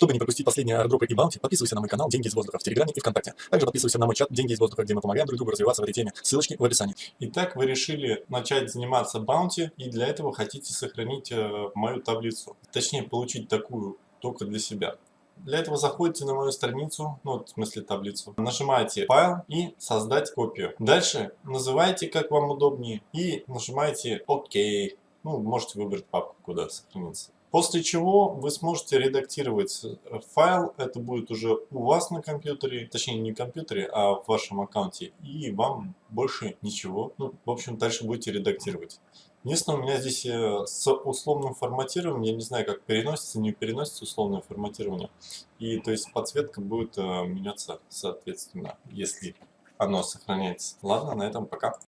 Чтобы не пропустить последние аирдропы и баунти, подписывайся на мой канал «Деньги из воздуха» в Телеграме и ВКонтакте. Также подписывайся на мой чат «Деньги из воздуха», где мы помогаем друг другу развиваться в этой теме. Ссылочки в описании. Итак, вы решили начать заниматься баунти, и для этого хотите сохранить э, мою таблицу. Точнее, получить такую только для себя. Для этого заходите на мою страницу, ну, в смысле таблицу, нажимаете файл и создать копию. Дальше называйте как вам удобнее и нажимаете ОК. Ну, можете выбрать папку, куда сохраниться. После чего вы сможете редактировать э, файл, это будет уже у вас на компьютере, точнее не компьютере, а в вашем аккаунте, и вам больше ничего. Ну, в общем, дальше будете редактировать. Единственное, у меня здесь э, с условным форматированием, я не знаю, как переносится, не переносится условное форматирование. И то есть подсветка будет э, меняться соответственно, если оно сохраняется. Ладно, на этом пока.